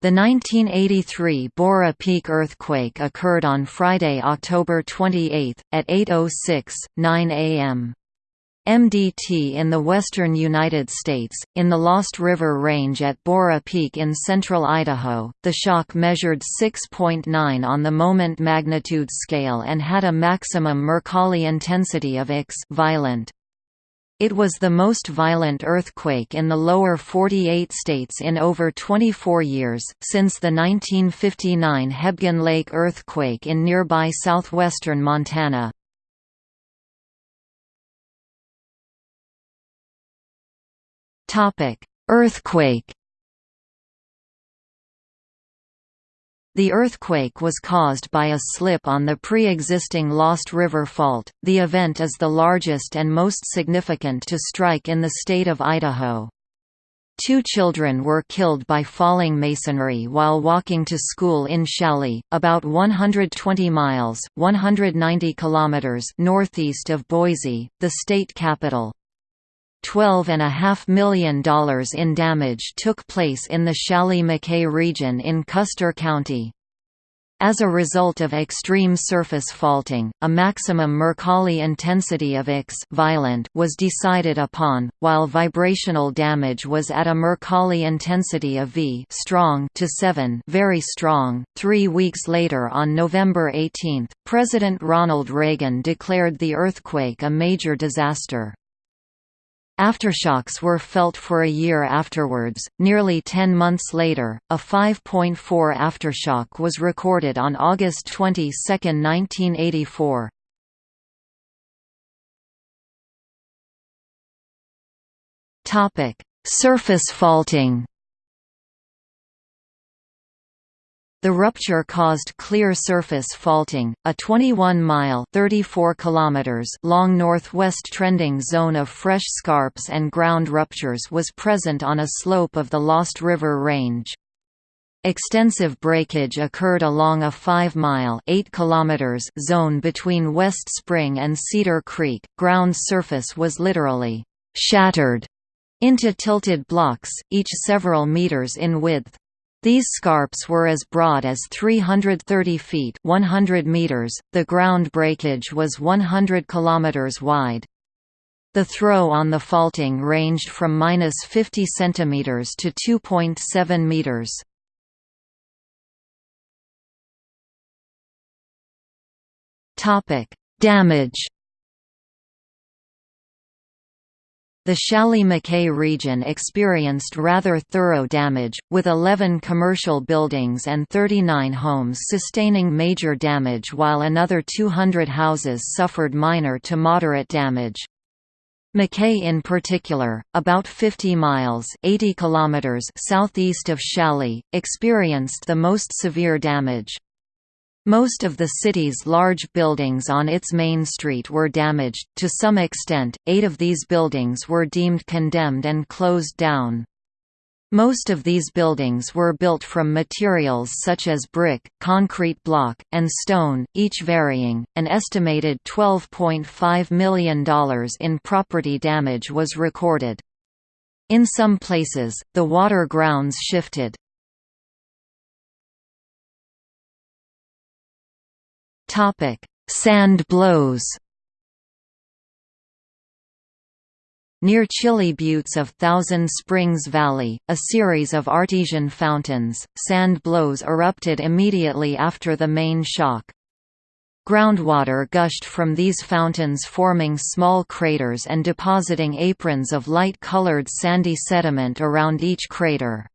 The 1983 Borah Peak earthquake occurred on Friday, October 28, at 8.06, 9 am. MDT in the western United States, in the Lost River Range at Borah Peak in central Idaho, the shock measured 6.9 on the moment magnitude scale and had a maximum Mercalli intensity of X violent. It was the most violent earthquake in the lower 48 states in over 24 years, since the 1959 Hebgen Lake earthquake in nearby southwestern Montana. Earthquake The earthquake was caused by a slip on the pre-existing Lost River Fault. The event is the largest and most significant to strike in the state of Idaho. Two children were killed by falling masonry while walking to school in Challis, about 120 miles 190 kilometers northeast of Boise, the state capital. $12.5 million in damage took place in the Challis-McKay region in Custer County. As a result of extreme surface faulting, a maximum Mercalli intensity of X violent was decided upon, while vibrational damage was at a Mercalli intensity of V strong to 7 very strong. Three weeks later on November 18, President Ronald Reagan declared the earthquake a major disaster. Aftershocks were felt for a year afterwards. Nearly 10 months later, a 5.4 aftershock was recorded on August 22, 1984. Topic: Surface faulting. The rupture caused clear surface faulting, a 21-mile (34 kilometers) long northwest trending zone of fresh scarps and ground ruptures was present on a slope of the Lost River Range. Extensive breakage occurred along a 5-mile (8 kilometers) zone between West Spring and Cedar Creek. Ground surface was literally shattered into tilted blocks, each several meters in width. These scarps were as broad as 330 feet 100 meters, the ground breakage was 100 kilometers wide. The throw on the faulting ranged from minus 50 centimeters to 2.7 meters. Topic: Damage The Challis-McKay region experienced rather thorough damage, with 11 commercial buildings and 39 homes sustaining major damage while another 200 houses suffered minor to moderate damage. Mackay in particular, about 50 miles 80 kilometers southeast of Challis, experienced the most severe damage. Most of the city's large buildings on its main street were damaged, to some extent, eight of these buildings were deemed condemned and closed down. Most of these buildings were built from materials such as brick, concrete block, and stone, each varying. An estimated $12.5 million in property damage was recorded. In some places, the water grounds shifted. Topic: Sand blows. Near chilly buttes of Thousand Springs Valley, a series of artesian fountains, sand blows erupted immediately after the main shock. Groundwater gushed from these fountains forming small craters and depositing aprons of light-colored sandy sediment around each crater.